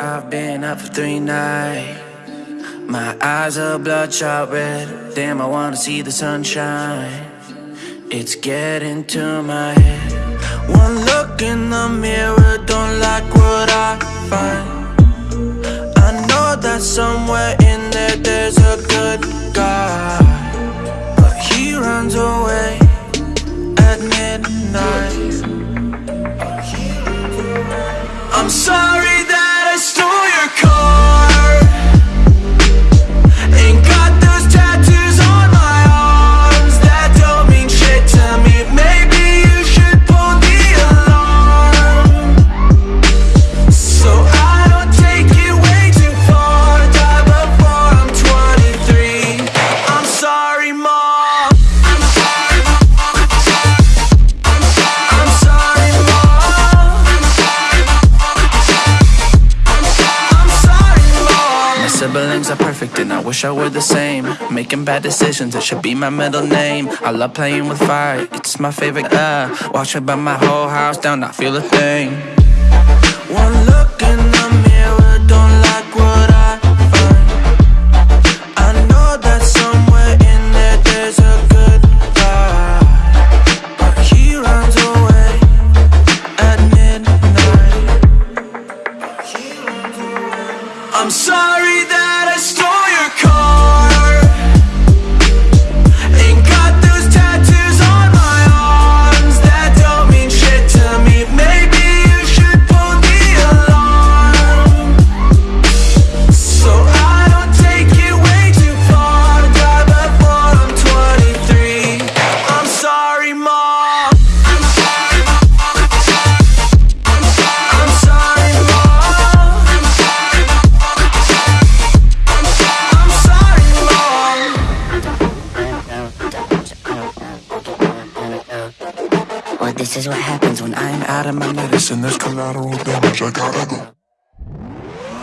I've been up for three nights. My eyes are bloodshot red. Damn, I wanna see the sunshine. It's getting to my head. One look in the mirror, don't like what I find. I know that somewhere in there there's a good guy. But he runs away at midnight. Siblings are perfect and I wish I were the same. Making bad decisions, it should be my middle name. I love playing with fire, it's my favorite. Uh, watch me burn my whole house down, not feel a thing. One look in the I'm sorry that I stole your car. This is what happens when I'm out of my Medicine, there's collateral damage. I gotta go.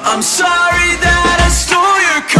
I'm sorry that I stole your car.